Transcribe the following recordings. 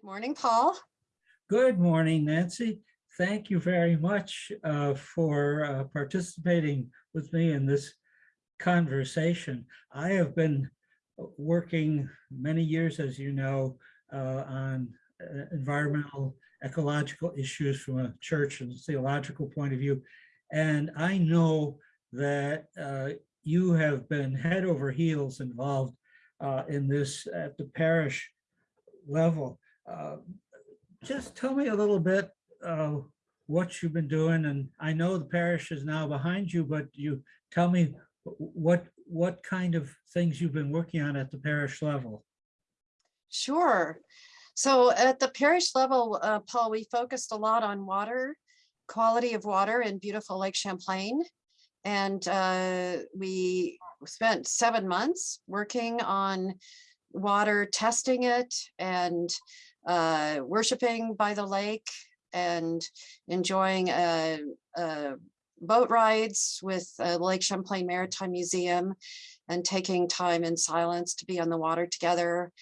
Good morning, Paul. Good morning, Nancy. Thank you very much uh, for uh, participating with me in this conversation. I have been working many years, as you know, uh, on uh, environmental ecological issues from a church and theological point of view. And I know that uh, you have been head over heels involved uh, in this at the parish level. Uh, Just tell me a little bit uh, what you've been doing, and I know the parish is now behind you, but you tell me what what kind of things you've been working on at the parish level. Sure. So at the parish level, uh, Paul, we focused a lot on water, quality of water in beautiful Lake Champlain. And uh, we spent seven months working on water, testing it and uh, worshiping by the lake and enjoying uh, uh, boat rides with uh, Lake Champlain Maritime Museum and taking time in silence to be on the water together.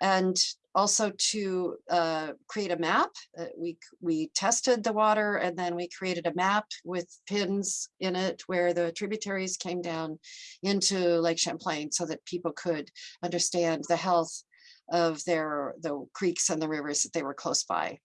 And also to uh, create a map. Uh, we, we tested the water and then we created a map with pins in it where the tributaries came down into Lake Champlain so that people could understand the health of their the creeks and the rivers that they were close by.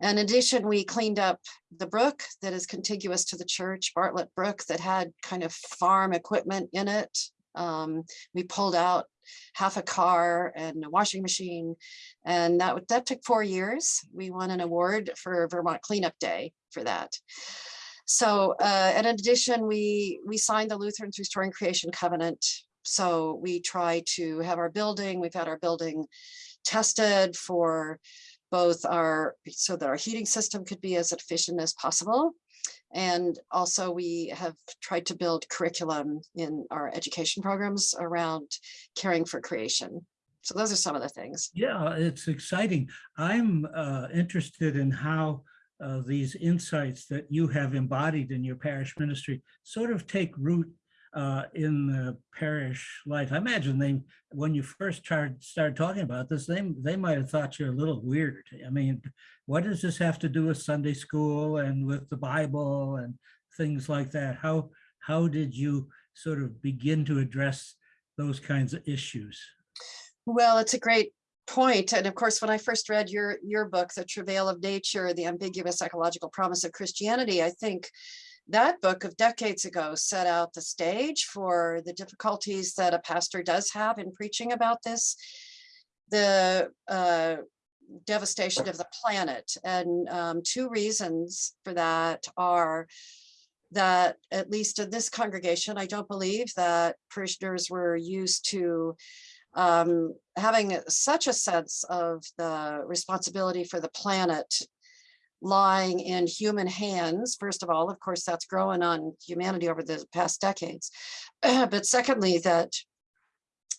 In addition, we cleaned up the brook that is contiguous to the church, Bartlett Brook, that had kind of farm equipment in it. Um, we pulled out half a car and a washing machine. And that, that took four years. We won an award for Vermont Cleanup Day for that. So, uh, in addition, we, we signed the Lutherans Restoring Creation Covenant. So we try to have our building, we've had our building tested for both our, so that our heating system could be as efficient as possible. And also we have tried to build curriculum in our education programs around caring for creation. So those are some of the things. Yeah, it's exciting. I'm uh, interested in how uh, these insights that you have embodied in your parish ministry sort of take root uh, in the parish life. I imagine they, when you first started, started talking about this, they, they might have thought you're a little weird. I mean, what does this have to do with Sunday school and with the Bible and things like that? How, how did you sort of begin to address those kinds of issues? Well, it's a great point. And of course, when I first read your, your book, The Travail of Nature, The Ambiguous Ecological Promise of Christianity, I think that book of decades ago set out the stage for the difficulties that a pastor does have in preaching about this, the uh, devastation of the planet. And um, two reasons for that are that at least in this congregation, I don't believe that parishioners were used to um, having such a sense of the responsibility for the planet lying in human hands. First of all, of course, that's growing on humanity over the past decades. but secondly, that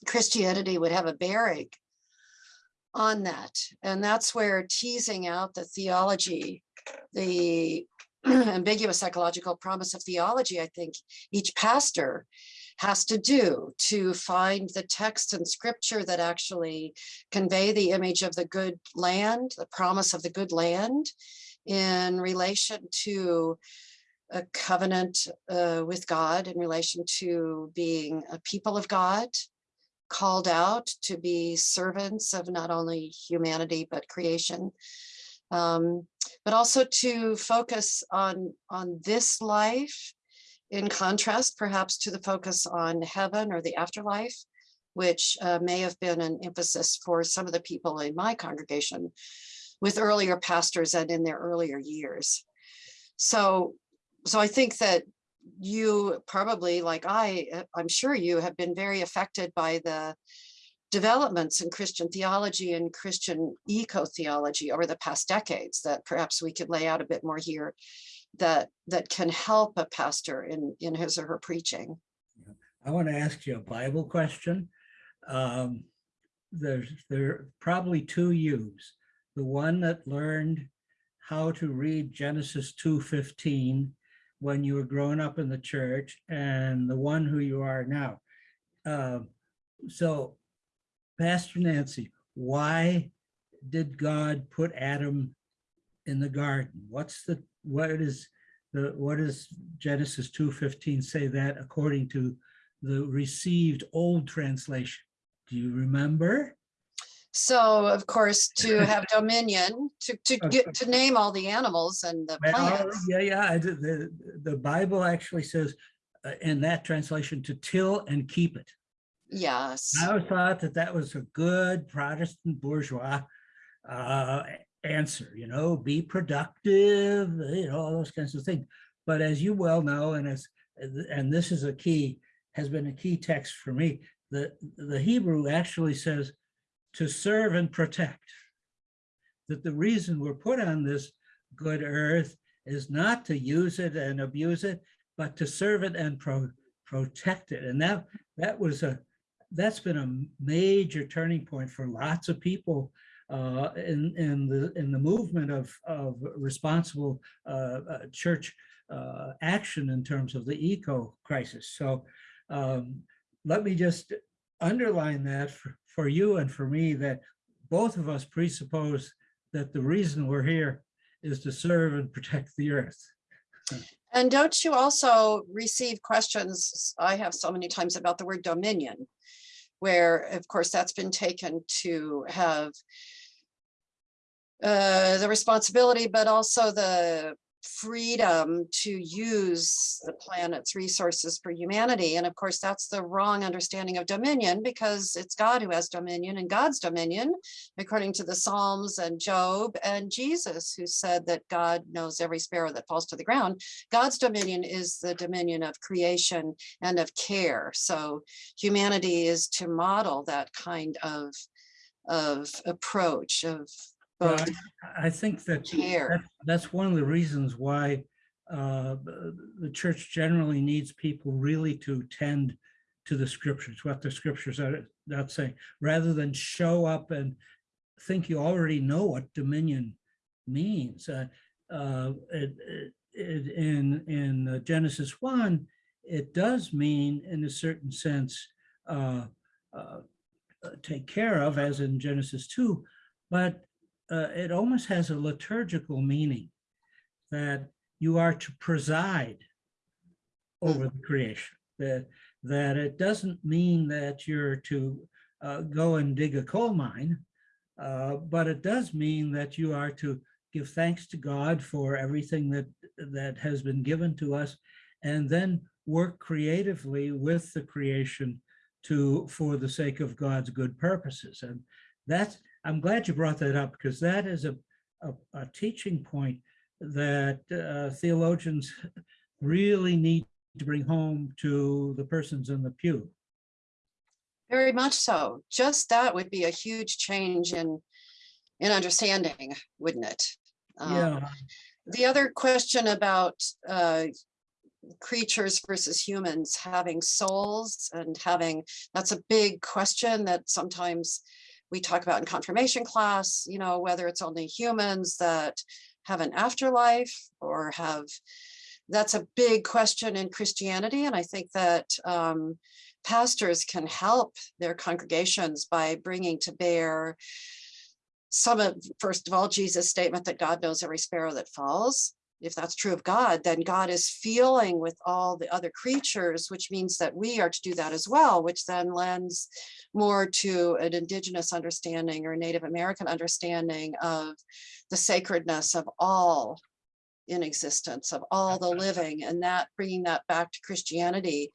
Christianity would have a bearing on that. And that's where teasing out the theology, the ambiguous ecological promise of theology, I think each pastor has to do to find the text and scripture that actually convey the image of the good land, the promise of the good land, in relation to a covenant uh, with God, in relation to being a people of God, called out to be servants of not only humanity, but creation. Um, but also to focus on, on this life in contrast perhaps to the focus on heaven or the afterlife, which uh, may have been an emphasis for some of the people in my congregation with earlier pastors and in their earlier years. So, so I think that you probably, like I, uh, I'm sure you have been very affected by the developments in Christian theology and Christian eco-theology over the past decades that perhaps we could lay out a bit more here that that can help a pastor in, in his or her preaching. I want to ask you a Bible question. Um, there's there are probably two yous the one that learned how to read Genesis 2.15 when you were growing up in the church and the one who you are now. Uh, so Pastor Nancy, why did God put Adam in the garden? What's the, what is the, what does Genesis 2:15 say that according to the received old translation? Do you remember? So of course, to have dominion, to, to get, to name all the animals and the plants. yeah, yeah, the, the Bible actually says uh, in that translation to till and keep it. Yes, I always thought that that was a good Protestant bourgeois uh, answer, you know, be productive, you know, all those kinds of things. But as you well know, and as, and this is a key, has been a key text for me, the, the Hebrew actually says to serve and protect. That the reason we're put on this good earth is not to use it and abuse it, but to serve it and pro, protect it. And that, that was a, that's been a major turning point for lots of people uh, in, in the, in the movement of, of responsible uh, uh, church uh, action in terms of the eco crisis. So um, let me just underline that for, for you and for me, that both of us presuppose that the reason we're here is to serve and protect the earth. and don't you also receive questions, I have so many times about the word dominion, where of course that's been taken to have uh, the responsibility, but also the freedom to use the planet's resources for humanity. And of course, that's the wrong understanding of dominion because it's God who has dominion and God's dominion, according to the Psalms and Job and Jesus, who said that God knows every sparrow that falls to the ground. God's dominion is the dominion of creation and of care. So humanity is to model that kind of, of approach of Well, I I think that that's one of the reasons why uh, the church generally needs people really to tend to the scriptures, what the scriptures are not saying, rather than show up and think you already know what dominion means. Uh, uh, it- it- In, in uh, Genesis 1, it does mean, in a certain sense, uh, uh, take care of, as in Genesis 2, but uh, it almost has a liturgical meaning that you are to preside over the creation. That, that it doesn't mean that you're to uh, go and dig a coal mine, uh, but it does mean that you are to give thanks to God for everything that that has been given to us, and then work creatively with the creation to for the sake of God's good purposes. And that's I'm glad you brought that up because that is a, a, a teaching point that uh, theologians really need to bring home to the persons in the pew. Very much so. Just that would be a huge change in, in understanding, wouldn't it? Um, Yeah, The other question about uh, creatures versus humans having souls and having, that's a big question that sometimes we talk about in confirmation class, you know, whether it's only humans that have an afterlife or have, that's a big question in Christianity. And I think that um, pastors can help their congregations by bringing to bear some of, first of all, Jesus' statement that God knows every sparrow that falls. If that's true of God, then God is feeling with all the other creatures, which means that we are to do that as well, which then lends more to an indigenous understanding or Native American understanding of the sacredness of all in existence, of all the living, and that bringing that back to Christianity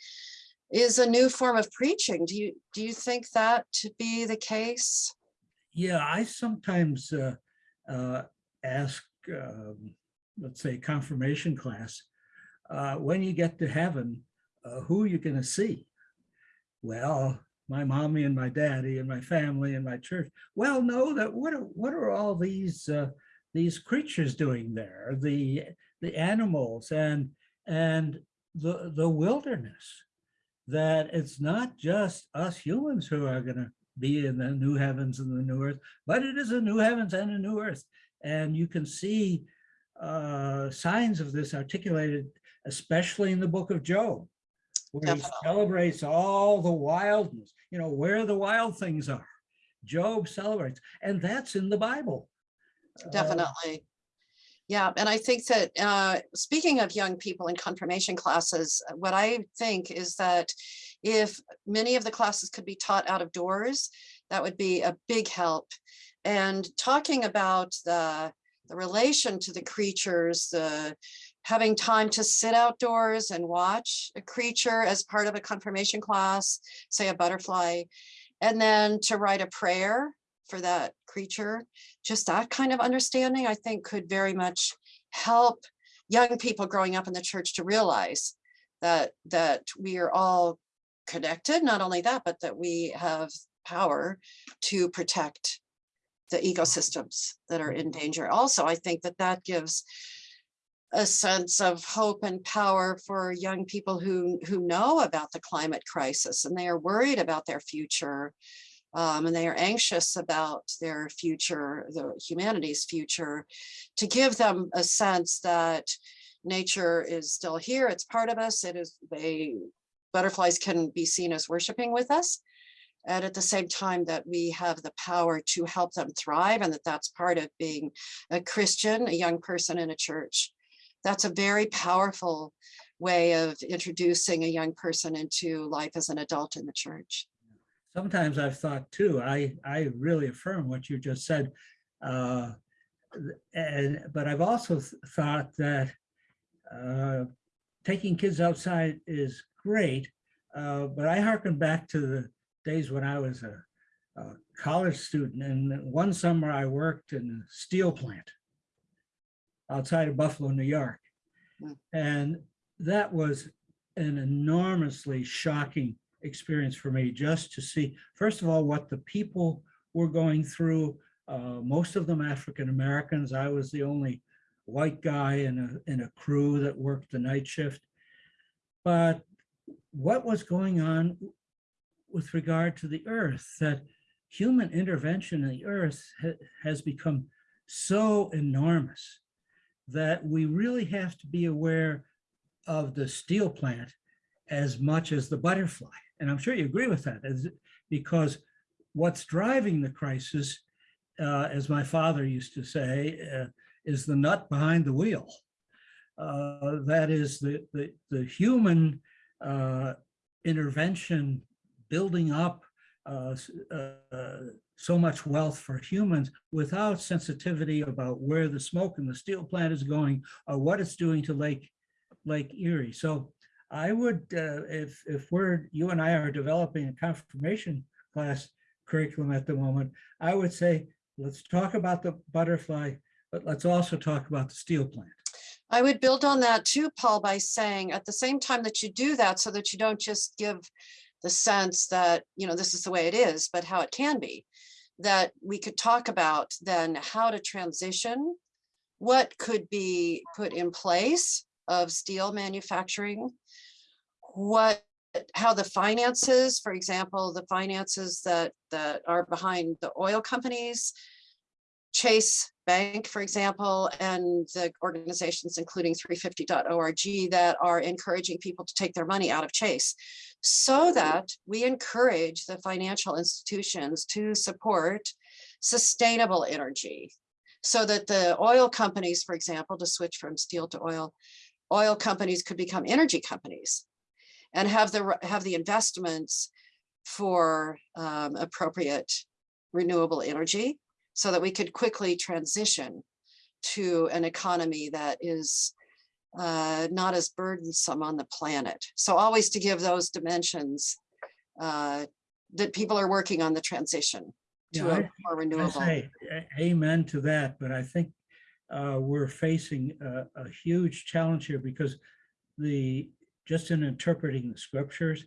is a new form of preaching. Do you do you think that to be the case? yeah. I sometimes uh, uh, ask, um, let's say, confirmation class, uh, when you get to heaven, uh, who are you going to see? Well, my mommy and my daddy and my family and my church. Well, no, that what are what are all these uh, these creatures doing there? The the animals and and the the wilderness. That it's not just us humans who are going to be in the new heavens and the new earth, but it is a new heavens and a new earth. And you can see uh, signs of this articulated, especially in the book of Job, where he celebrates all the wildness, you know, where the wild things are. Job celebrates, and that's in the Bible. Uh, Definitely. Yeah, and I think that, uh, speaking of young people in confirmation classes, uh, what I think is that if many of the classes could be taught out of doors, that would be a big help. And talking about the, the relation to the creatures, the having time to sit outdoors and watch a creature as part of a confirmation class, say a butterfly, and then to write a prayer for that creature just that kind of understanding, I think could very much help young people growing up in the church to realize that that we are all connected. Not only that, but that we have power to protect the ecosystems that are in danger. Also, I think that that gives a sense of hope and power for young people who who know about the climate crisis and they are worried about their future um, and they are anxious about their future, the humanity's future, to give them a sense that nature is still here. It's part of us. It is they butterflies can be seen as worshiping with us. And at the same time that we have the power to help them thrive and that that's part of being a Christian, a young person in a church. That's a very powerful way of introducing a young person into life as an adult in the church sometimes I've thought too, I, I really affirm what you just said. Uh, and, but I've also th- thought that uh, taking kids outside is great, uh, but I hearken back to the days when I was a, a college student and one summer I worked in a steel plant outside of Buffalo, New York. Mm. And that was an enormously shocking experience for me just to see, first of all, what the people were going through. Uh, most of them African Americans. I was the only white guy in a, in a crew that worked the night shift. But what was going on with regard to the earth, that human intervention in the earth ha has become so enormous that we really have to be aware of the steel plant as much as the butterfly. And I'm sure you agree with that, is because what's driving the crisis, uh, as my father used to say, uh, is the nut behind the wheel. Uh, that is the, the, the human uh, intervention building up uh, uh, so much wealth for humans without sensitivity about where the smoke in the steel plant is going or what it's doing to Lake, Lake Erie. So I would, uh, if, if we're, you and I are developing a confirmation class curriculum at the moment, I would say, let's talk about the butterfly, but let's also talk about the steel plant. I would build on that too, Paul, by saying at the same time that you do that so that you don't just give the sense that, you know, this is the way it is, but how it can be, that we could talk about then how to transition, what could be put in place of steel manufacturing, what how the finances, for example, the finances that that are behind the oil companies, Chase Bank, for example, and the organizations, including 350.org, that are encouraging people to take their money out of Chase. So that we encourage the financial institutions to support sustainable energy. So that the oil companies, for example, to switch from steel to oil, oil companies could become energy companies and have the have the investments for um, appropriate renewable energy so that we could quickly transition to an economy that is uh, not as burdensome on the planet. So always to give those dimensions uh, that people are working on the transition to Yeah, a more I renewable. say amen to that, but I think uh, we're facing a, a huge challenge here because the, just in interpreting the scriptures,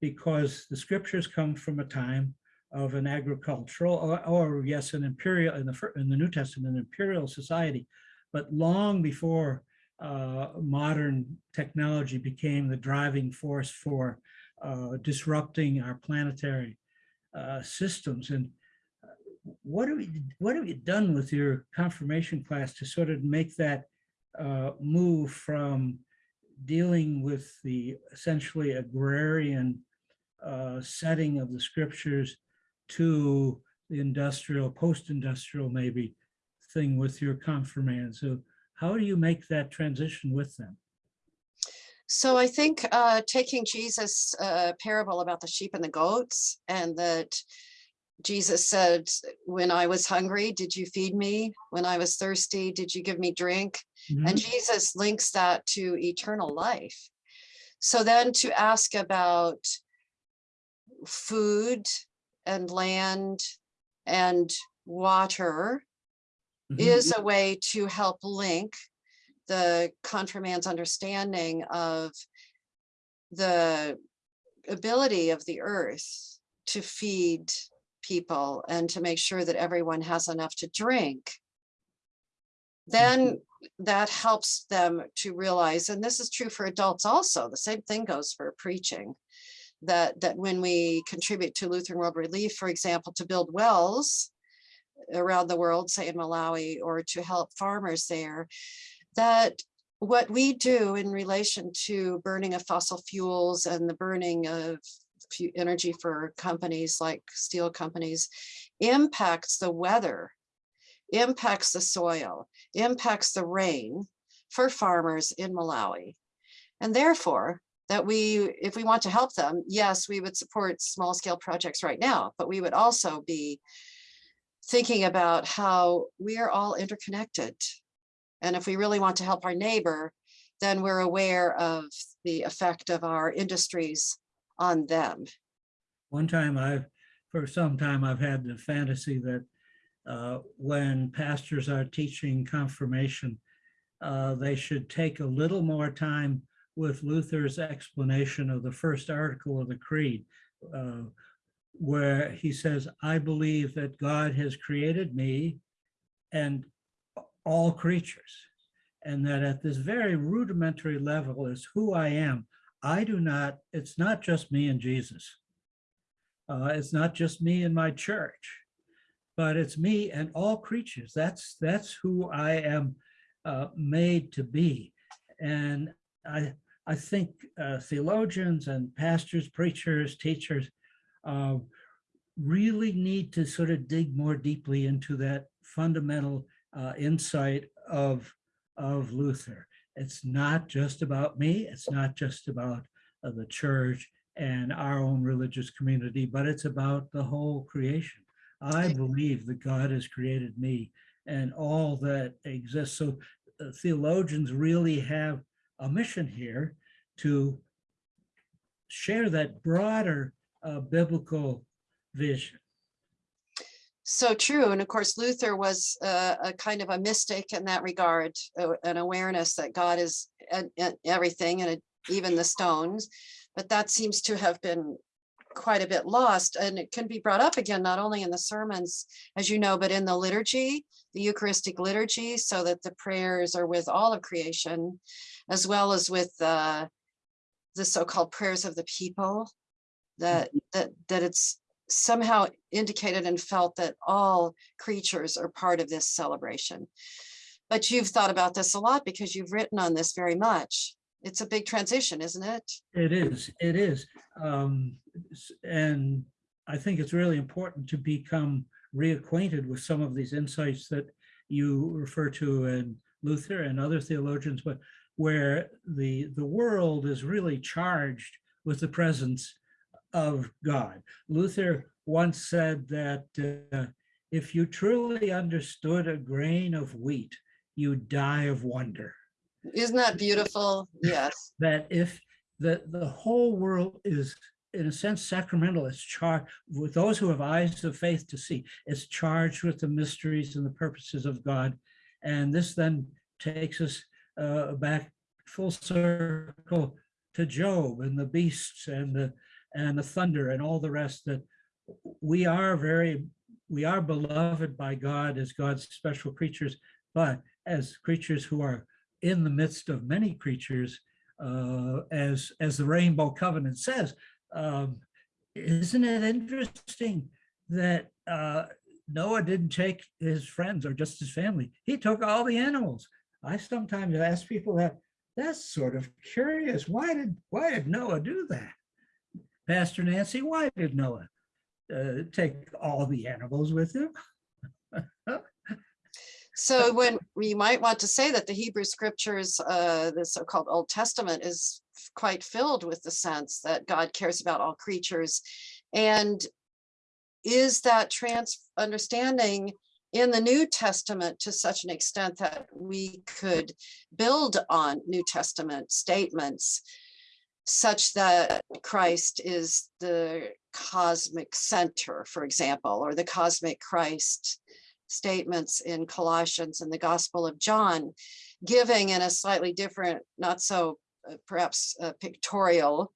because the scriptures come from a time of an agricultural, or, or yes, an imperial, in the, in the New Testament, an imperial society, but long before uh, modern technology became the driving force for uh, disrupting our planetary uh, systems. And uh, what have you, what have you done with your confirmation class to sort of make that uh, move from dealing with the essentially agrarian uh, setting of the scriptures to the industrial, post-industrial maybe thing with your confirmand. So how do you make that transition with them? So I think uh, taking Jesus' uh, parable about the sheep and the goats and that Jesus said, when I was hungry, did you feed me? When I was thirsty, did you give me drink? And Mhm. Jesus links that to eternal life. So then to ask about food and land and water Mhm. is a way to help link the confirmand's understanding of the ability of the earth to feed people and to make sure that everyone has enough to drink. Then that helps them to realize, and this is true for adults also, the same thing goes for preaching. That, that when we contribute to Lutheran World Relief, for example, to build wells, around the world, say in Malawi, or to help farmers there, that what we do in relation to burning of fossil fuels and the burning of energy for companies like steel companies impacts the weather, impacts the soil, impacts the rain for farmers in Malawi. And therefore, that we, if we want to help them, yes, we would support small scale projects right now, but we would also be thinking about how we are all interconnected. And if we really want to help our neighbor, then we're aware of the effect of our industries on them. One time I've, for some time, I've had the fantasy that uh, when pastors are teaching confirmation, uh, they should take a little more time with Luther's explanation of the first article of the creed, uh, where he says, I believe that God has created me and all creatures, and that at this very rudimentary level is who I am. I do not, it's not just me and Jesus. Uh, it's not just me and my church, but it's me and all creatures. That's that's who I am uh, made to be. And I I think uh, theologians and pastors, preachers, teachers uh, really need to sort of dig more deeply into that fundamental uh, insight of of Luther. It's not just about me. It's not just about uh, the church and our own religious community, but it's about the whole creation. I believe that God has created me and all that exists. So uh, theologians really have a mission here to share that broader uh, biblical vision. So true. And of course, Luther was uh, a kind of a mystic in that regard, uh, an awareness that God is everything and it- even the stones. But that seems to have been quite a bit lost and it can be brought up again, not only in the sermons, as you know, but in the liturgy, the Eucharistic liturgy, so that the prayers are with all of creation, as well as with uh, the so-called prayers of the people, that, that, that it's somehow indicated and felt that all creatures are part of this celebration. But you've thought about this a lot because you've written on this very much. It's a big transition, isn't it? It is, it is. Um, and I think it's really important to become reacquainted with some of these insights that you refer to in Luther and other theologians, but where the, the world is really charged with the presence of God. Luther once said that uh, if you truly understood a grain of wheat, you'd die of wonder. Isn't that beautiful? Yes. that if the, the whole world is, in a sense, sacramental, it's charged with those who have eyes of faith to see, it's charged with the mysteries and the purposes of God. And this then takes us uh, back full circle to Job and the beasts and the, and the thunder and all the rest that we are very, we are beloved by God as God's special creatures, but as creatures who are in the midst of many creatures, uh, as as the Rainbow Covenant says. Um, isn't it interesting that uh, Noah didn't take his friends or just his family? He took all the animals. I sometimes ask people that. That's sort of curious. Why did why did Noah do that? Pastor Nancy, why did Noah uh, take all the animals with him. So when we might want to say that the Hebrew scriptures, uh, the so-called Old Testament is quite filled with the sense that God cares about all creatures. And is that trans understanding in the New Testament to such an extent that we could build on New Testament statements such that Christ is the cosmic center, for example, or the cosmic Christ statements in Colossians and the Gospel of John, giving in a slightly different, not so uh, perhaps uh, pictorial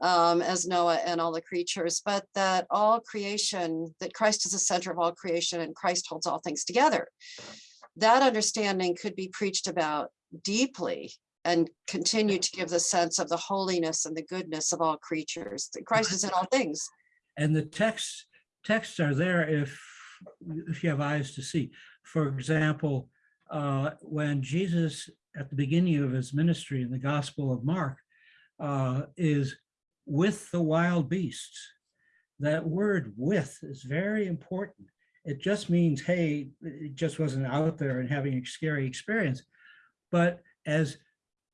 um, as Noah and all the creatures, but that all creation, that Christ is the center of all creation and Christ holds all things together. That understanding could be preached about deeply and continue to give the sense of the holiness and the goodness of all creatures. That Christ is in all things. And the texts, texts are there if, if you have eyes to see. For example, uh, when Jesus, at the beginning of his ministry in the Gospel of Mark, uh, is with the wild beasts. That word with is very important. It just means, hey, it just wasn't out there and having a scary experience. But as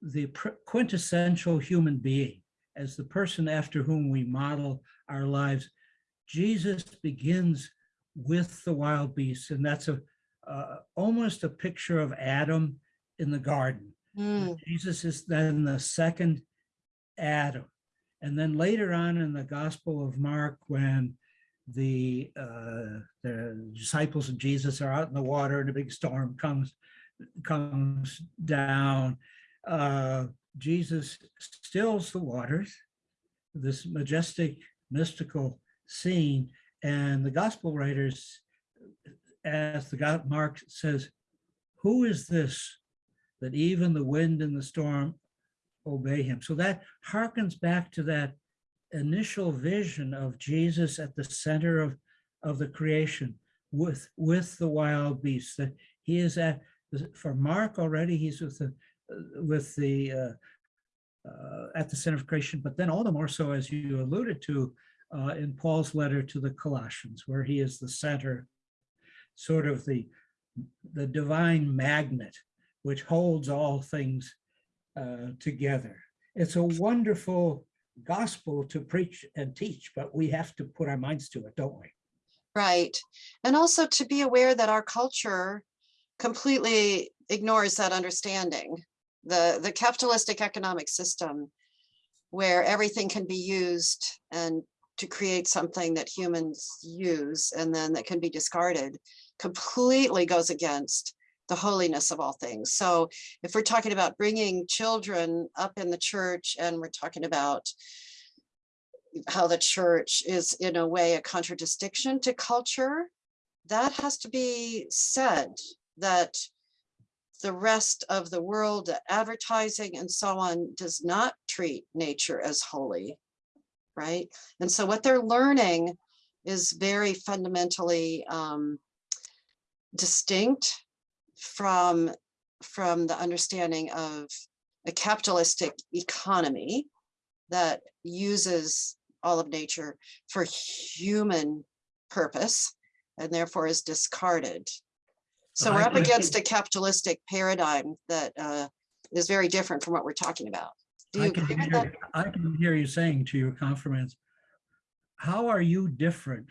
the quintessential human being, as the person after whom we model our lives, Jesus begins with the wild beasts, and that's a uh, almost a picture of Adam in the garden. Mm, Jesus is then the second Adam. And then later on in the Gospel of Mark, when the uh, the disciples of Jesus are out in the water and a big storm comes comes down, uh, Jesus stills the waters, this majestic mystical scene, and the gospel writers, as the God Mark says, who is this that even the wind and the storm obey him? So that harkens back to that initial vision of Jesus at the center of, of the creation with, with the wild beasts, that he is at, for Mark already, he's with the, with the, uh, uh, at the center of creation, but then all the more so, as you alluded to, uh, in Paul's letter to the Colossians, where he is the center, sort of the, the divine magnet, which holds all things uh, together. It's a wonderful gospel to preach and teach, but we have to put our minds to it, don't we? right. And also to be aware that our culture completely ignores that understanding. The, the capitalistic economic system where everything can be used and to create something that humans use and then that can be discarded completely goes against the holiness of all things. So if we're talking about bringing children up in the church and we're talking about how the church is in a way a contradistinction to culture, that has to be said that the rest of the world, advertising and so on, does not treat nature as holy, right? And so what they're learning is very fundamentally um, distinct from from the understanding of a capitalistic economy that uses all of nature for human purpose and therefore is discarded. So we're up against a capitalistic paradigm that uh, is very different from what we're talking about. Do I can that? hear, I can hear you saying to your confirmands, how are you different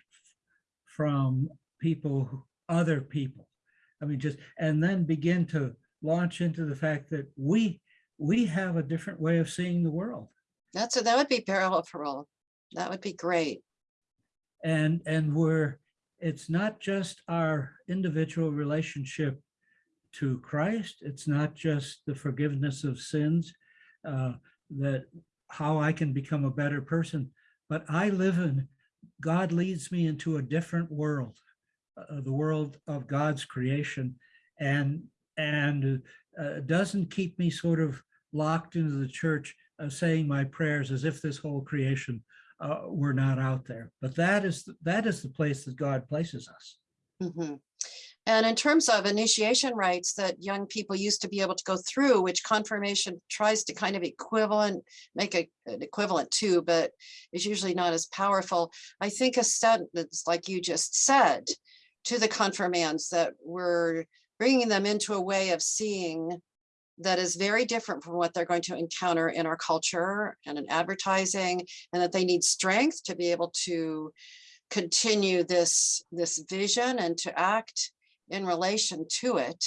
from people, who- other people? I mean, just, and then begin to launch into the fact that we, we have a different way of seeing the world. That's, a- that would be powerful. That would be great. And, and we're, it's not just our individual relationship to Christ. It's not just the forgiveness of sins, uh, that how I can become a better person, but I live in, God leads me into a different world, uh, the world of God's creation and, and uh, doesn't keep me sort of locked into the church uh, saying my prayers as if this whole creation uh, were not out there. But that is, that is the place that God places us. Mhm. And in terms of initiation rites that young people used to be able to go through, which confirmation tries to kind of equivalent, make a- an equivalent to, but is usually not as powerful. I think a sentence like you just said to the confirmands that we're bringing them into a way of seeing that is very different from what they're going to encounter in our culture and in advertising, and that they need strength to be able to continue this, this vision and to act in relation to it.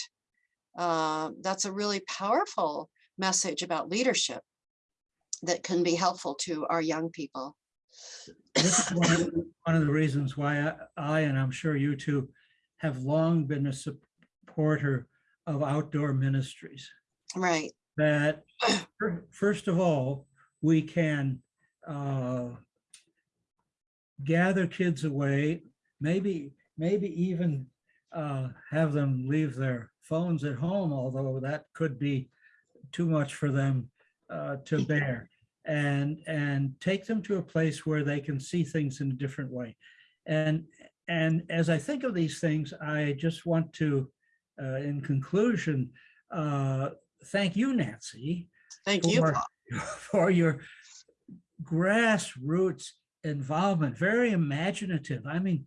Uh, that's a really powerful message about leadership that can be helpful to our young people. This is one of one of the reasons why I- I, and I'm sure you too, have long been a supporter of outdoor ministries. Right, That, first of all, we can uh, gather kids away, maybe, maybe even uh, have them leave their phones at home, although that could be too much for them uh, to bear. And, and take them to a place where they can see things in a different way. And, and as I think of these things, I just want to, uh, in conclusion, uh, thank you, Nancy, thank you. for, Paul. for your grassroots involvement, very imaginative. I mean,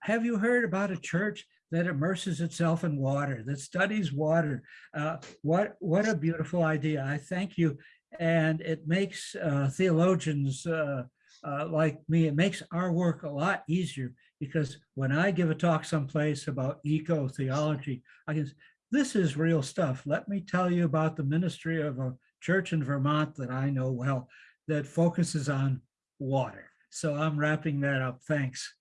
have you heard about a church that immerses itself in water, that studies water? Uh, what, what a beautiful idea. I thank you. And it makes uh, theologians uh, uh, like me, it makes our work a lot easier because when I give a talk someplace about eco theology, I can, s- this is real stuff. Let me tell you about the ministry of a church in Vermont that I know well that focuses on water. So I'm wrapping that up. Thanks.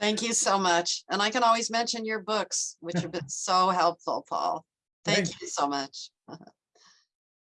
Thank you so much. And I can always mention your books, which have been so helpful, Paul. Thank you so much.